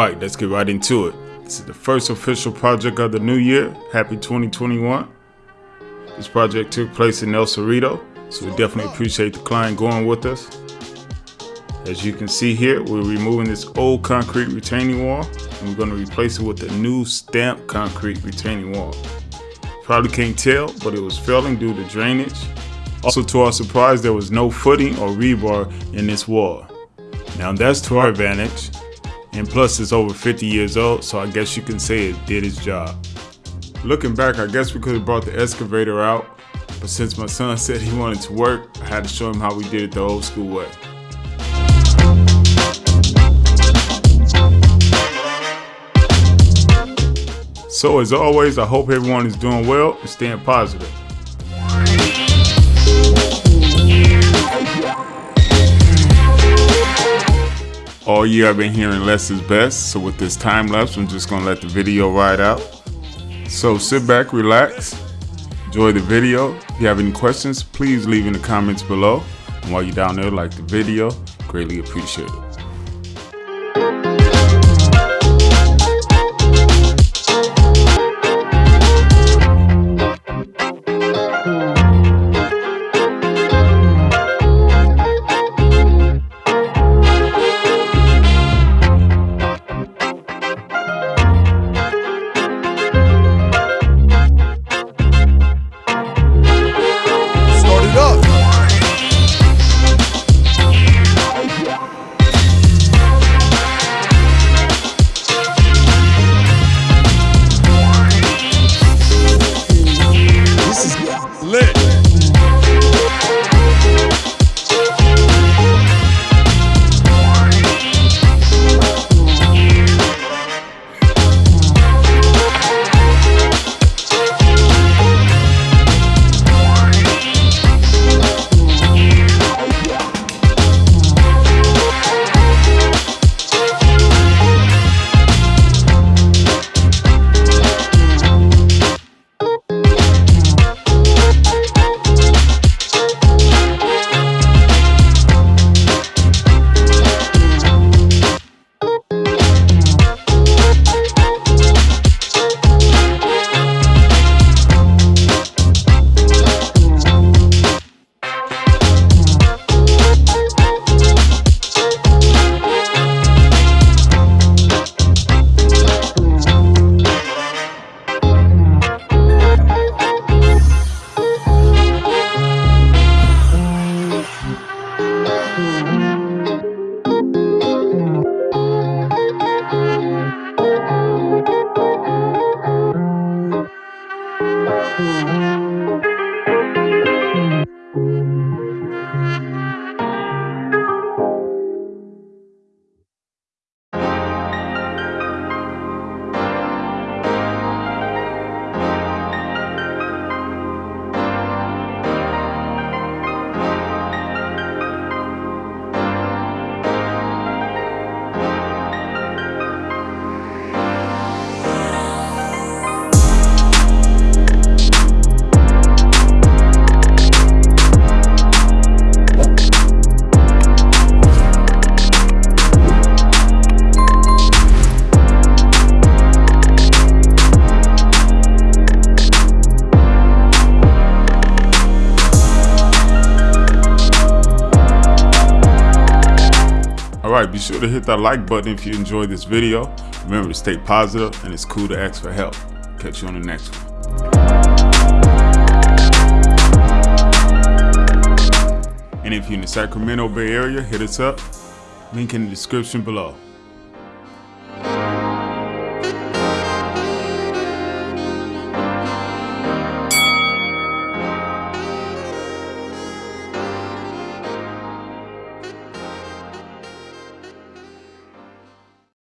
right, let's get right into it. This is the first official project of the new year. Happy 2021. This project took place in El Cerrito, so we definitely appreciate the client going with us. As you can see here, we're removing this old concrete retaining wall and we're going to replace it with a new stamped concrete retaining wall. Probably can't tell, but it was failing due to drainage. Also to our surprise, there was no footing or rebar in this wall. Now that's to our advantage, and plus it's over 50 years old, so I guess you can say it did its job. Looking back, I guess we could have brought the excavator out, but since my son said he wanted to work, I had to show him how we did it the old school way. So as always, I hope everyone is doing well and staying positive. All year I've been hearing less is best, so with this time lapse, I'm just gonna let the video ride out. So sit back, relax, enjoy the video. If you have any questions, please leave in the comments below. And while you're down there, like the video, greatly appreciate it. Música Alright, be sure to hit that like button if you enjoyed this video. Remember to stay positive and it's cool to ask for help. Catch you on the next one. And if you're in the Sacramento Bay Area, hit us up. Link in the description below.